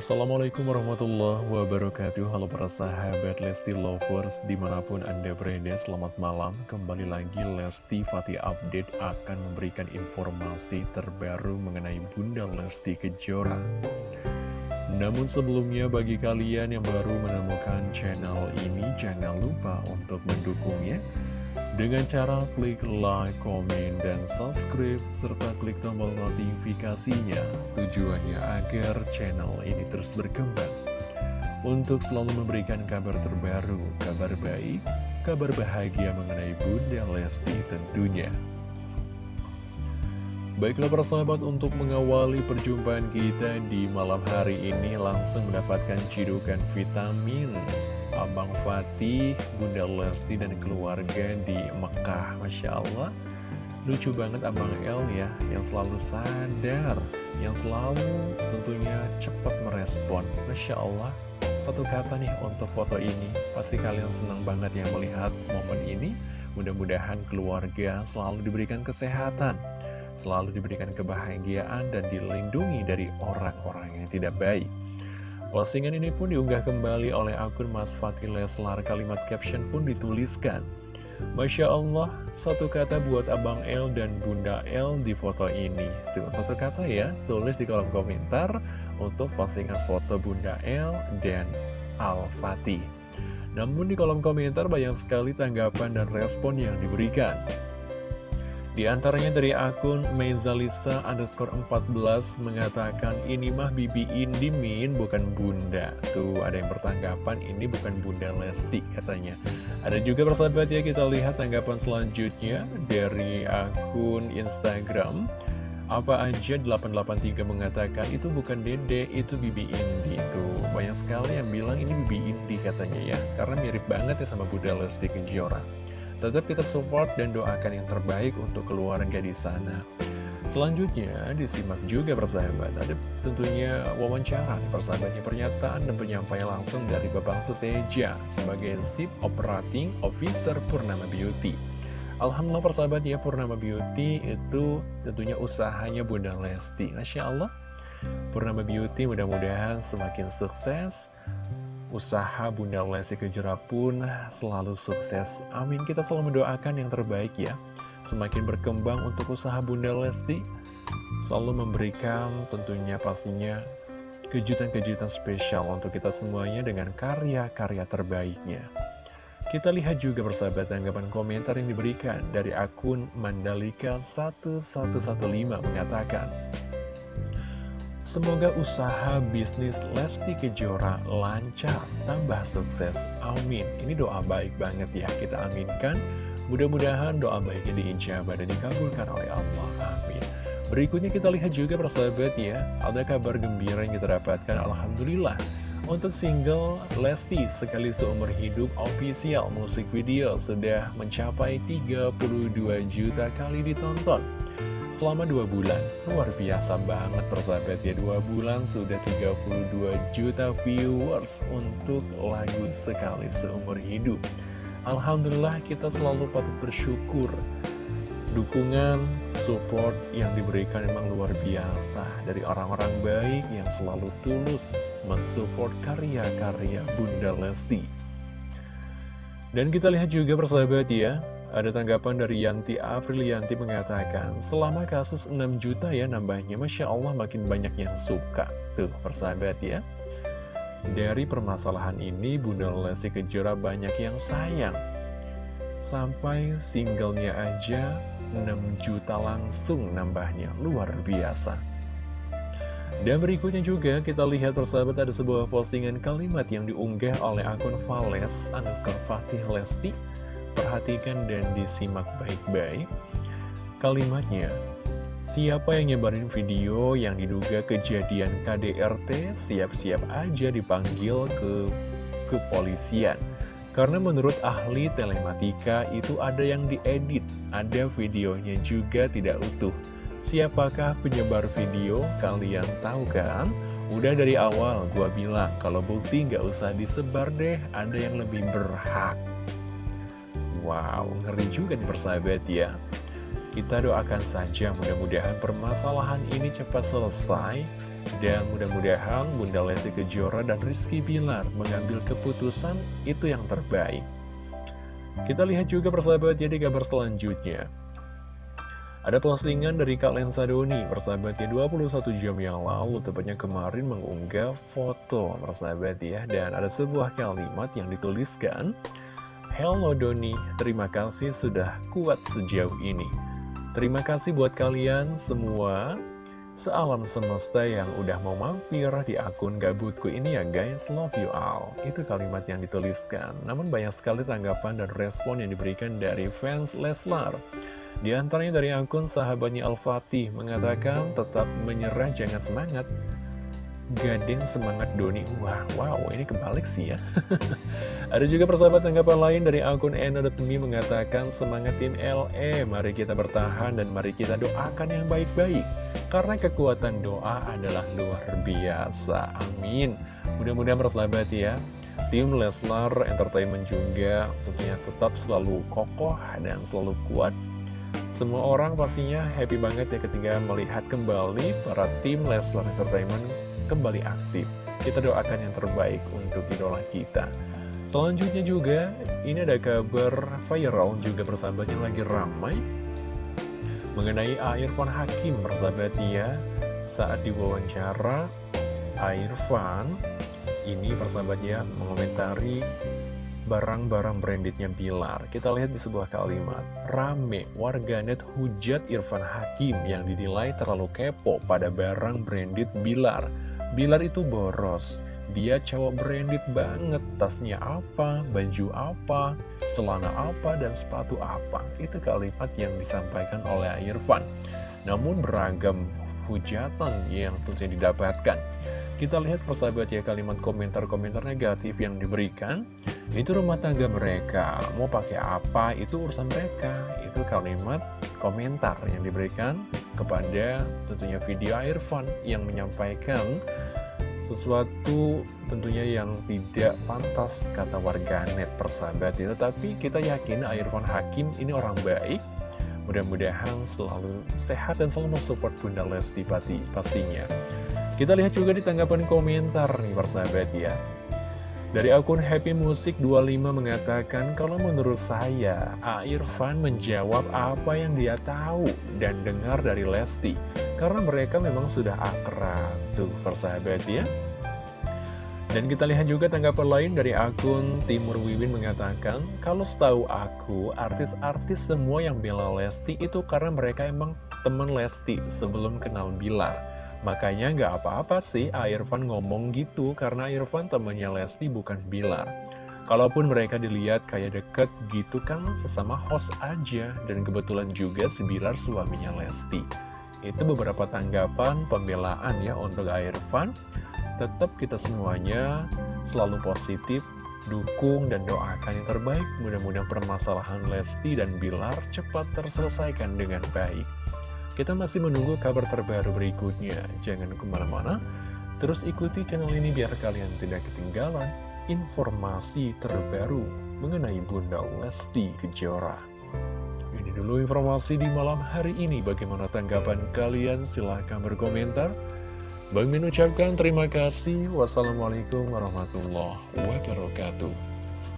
Assalamualaikum warahmatullahi wabarakatuh. Halo para sahabat Lesti Lovers Di mana pun anda berada selamat malam. Kembali lagi Lesti Fatih Update Akan memberikan informasi terbaru Mengenai Bunda Lesti Kejora. Namun sebelumnya bagi kalian yang baru menemukan channel ini Jangan lupa untuk mendukungnya dengan cara klik like, komen, dan subscribe, serta klik tombol notifikasinya, tujuannya agar channel ini terus berkembang. Untuk selalu memberikan kabar terbaru, kabar baik, kabar bahagia mengenai Bunda Lesti tentunya. Baiklah para sahabat untuk mengawali perjumpaan kita di malam hari ini langsung mendapatkan cidukan vitamin Abang Fatih, Bunda Lesti, dan keluarga di Mekah. Masya Allah, lucu banget Abang El ya, yang selalu sadar, yang selalu tentunya cepat merespon. Masya Allah, satu kata nih untuk foto ini, pasti kalian senang banget ya melihat momen ini. Mudah-mudahan keluarga selalu diberikan kesehatan, selalu diberikan kebahagiaan, dan dilindungi dari orang-orang yang tidak baik. Postingan ini pun diunggah kembali oleh akun Mas Fatih Leslar. Kalimat caption pun dituliskan. Masya Allah, satu kata buat Abang L dan Bunda L di foto ini. Tuh, satu kata ya, tulis di kolom komentar untuk postingan foto Bunda L dan Al-Fatih. Namun di kolom komentar banyak sekali tanggapan dan respon yang diberikan. Di antaranya dari akun Mezalisa underscore 14 mengatakan ini mah Bibi Indi Min bukan Bunda. Tuh ada yang bertanggapan ini bukan Bunda Lesti katanya. Ada juga persahabat ya kita lihat tanggapan selanjutnya dari akun Instagram. Apa aja 883 mengatakan itu bukan Dede, itu Bibi Indi Tuh banyak sekali yang bilang ini Bibi Indi katanya ya. Karena mirip banget ya sama Bunda Lesti Kejora. Tetap kita support dan doakan yang terbaik untuk keluarga di sana. Selanjutnya disimak juga persahabat. Ada tentunya wawancara persahabatnya pernyataan dan penyampaian langsung dari Bapak Suteja Sebagai Chief Operating Officer Purnama Beauty. Alhamdulillah persahabat ya Purnama Beauty itu tentunya usahanya Bunda Lesti. Masya Allah. Purnama Beauty mudah-mudahan semakin sukses usaha Bunda Lesti Kejora pun selalu sukses. Amin. Kita selalu mendoakan yang terbaik ya. Semakin berkembang untuk usaha Bunda Lesti, selalu memberikan tentunya pastinya kejutan-kejutan spesial untuk kita semuanya dengan karya-karya terbaiknya. Kita lihat juga persahabat tanggapan komentar yang diberikan dari akun Mandalika1115 mengatakan, Semoga usaha bisnis Lesti Kejora lancar, tambah sukses. Amin. Ini doa baik banget ya, kita aminkan. Mudah-mudahan doa baiknya diijabah dan dikabulkan oleh Allah. Amin. Berikutnya kita lihat juga persahabat ya, ada kabar gembira yang kita dapatkan. Alhamdulillah. Untuk single Lesti Sekali Seumur Hidup official musik video sudah mencapai 32 juta kali ditonton selama dua bulan. Luar biasa banget persahabat ya, dua bulan sudah 32 juta viewers untuk lagu Sekali Seumur Hidup. Alhamdulillah kita selalu patut bersyukur. Dukungan, support yang diberikan memang luar biasa dari orang-orang baik yang selalu tulus mensupport karya-karya Bunda Lesti. Dan kita lihat juga persahabat ya, ada tanggapan dari Yanti Aprilianti mengatakan, selama kasus 6 juta ya nambahnya, Masya Allah makin banyak yang suka. Tuh, persahabat ya. Dari permasalahan ini, Bunda Lesti Kejora banyak yang sayang. Sampai singlenya aja 6 juta langsung nambahnya, luar biasa. Dan berikutnya juga kita lihat persahabat ada sebuah postingan kalimat yang diunggah oleh akun Vales underscore Fatih Lesti Perhatikan dan disimak baik-baik Kalimatnya Siapa yang nyebarin video yang diduga kejadian KDRT siap-siap aja dipanggil ke kepolisian Karena menurut ahli telematika itu ada yang diedit, ada videonya juga tidak utuh Siapakah penyebar video? Kalian tahu kan? Udah dari awal gua bilang kalau bukti nggak usah disebar deh, ada yang lebih berhak Wow, ngeri juga nih persahabat ya. Kita doakan saja mudah-mudahan permasalahan ini cepat selesai Dan mudah-mudahan Bunda Lesti Kejora dan Rizky Bilar mengambil keputusan itu yang terbaik. Kita lihat juga persahabat jadi kabar selanjutnya. Ada postingan dari Kak Lensa Doni, persahabatnya 21 jam yang lalu, tepatnya kemarin mengunggah foto, persahabat ya. Dan ada sebuah kalimat yang dituliskan, Hello Doni, terima kasih sudah kuat sejauh ini. Terima kasih buat kalian semua, sealam semesta yang udah mau mampir di akun gabutku ini ya guys, love you all. Itu kalimat yang dituliskan, namun banyak sekali tanggapan dan respon yang diberikan dari fans Leslar. Di antaranya dari akun sahabatnya Al-Fatih mengatakan tetap menyerah jangan semangat. Gading semangat Doni. Wah, wow, ini kebalik sih ya. Ada juga persahabat tanggapan lain dari akun Eno.me mengatakan semangat tim LE. Mari kita bertahan dan mari kita doakan yang baik-baik. Karena kekuatan doa adalah luar biasa. Amin. Mudah-mudahan persahabat ya. Tim Leslar Entertainment juga tentunya tetap selalu kokoh dan selalu kuat semua orang pastinya happy banget ya ketika melihat kembali para tim Leslar Entertainment kembali aktif. Kita doakan yang terbaik untuk idola kita. Selanjutnya juga, ini ada kabar viral juga persahabat yang lagi ramai mengenai Irfan Hakim persahabat ya. Saat diwawancara, Irfan ini persahabatnya mengomentari barang-barang brandednya Bilar. Kita lihat di sebuah kalimat, rame warganet hujat Irfan Hakim yang dinilai terlalu kepo pada barang branded Bilar. Bilar itu boros, dia cowok branded banget, tasnya apa, baju apa, celana apa, dan sepatu apa. Itu kalimat yang disampaikan oleh Irfan. Namun beragam hujatan yang tentunya didapatkan. Kita lihat persahabat ya kalimat komentar-komentar negatif yang diberikan Itu rumah tangga mereka Mau pakai apa itu urusan mereka Itu kalimat komentar yang diberikan kepada tentunya video Irfan Yang menyampaikan sesuatu tentunya yang tidak pantas kata warganet persahabat ya Tetapi kita yakin Irfan Hakim ini orang baik Mudah-mudahan selalu sehat dan selalu mensupport Bunda Lesti Pati pastinya kita lihat juga di tanggapan komentar nih persahabat ya. Dari akun Happy Music 25 mengatakan kalau menurut saya, A. Irfan menjawab apa yang dia tahu dan dengar dari Lesti. Karena mereka memang sudah akrab tuh persahabat ya. Dan kita lihat juga tanggapan lain dari akun Timur Wiwin mengatakan, kalau setahu aku, artis-artis semua yang bela Lesti itu karena mereka emang teman Lesti sebelum kenal Bilar. Makanya nggak apa-apa sih Irfan ngomong gitu karena Irfan temannya Lesti bukan Bilar. Kalaupun mereka dilihat kayak deket gitu kan sesama host aja dan kebetulan juga si Bilar suaminya Lesti. Itu beberapa tanggapan pembelaan ya untuk Irfan. Tetap kita semuanya selalu positif, dukung dan doakan yang terbaik. Mudah-mudahan permasalahan Lesti dan Bilar cepat terselesaikan dengan baik. Kita masih menunggu kabar terbaru berikutnya. Jangan ke mana-mana, terus ikuti channel ini biar kalian tidak ketinggalan informasi terbaru mengenai Bunda Lesti Kejora. Dulu informasi di malam hari ini. Bagaimana tanggapan kalian? Silahkan berkomentar. Bang Min ucapkan terima kasih. Wassalamualaikum warahmatullahi wabarakatuh.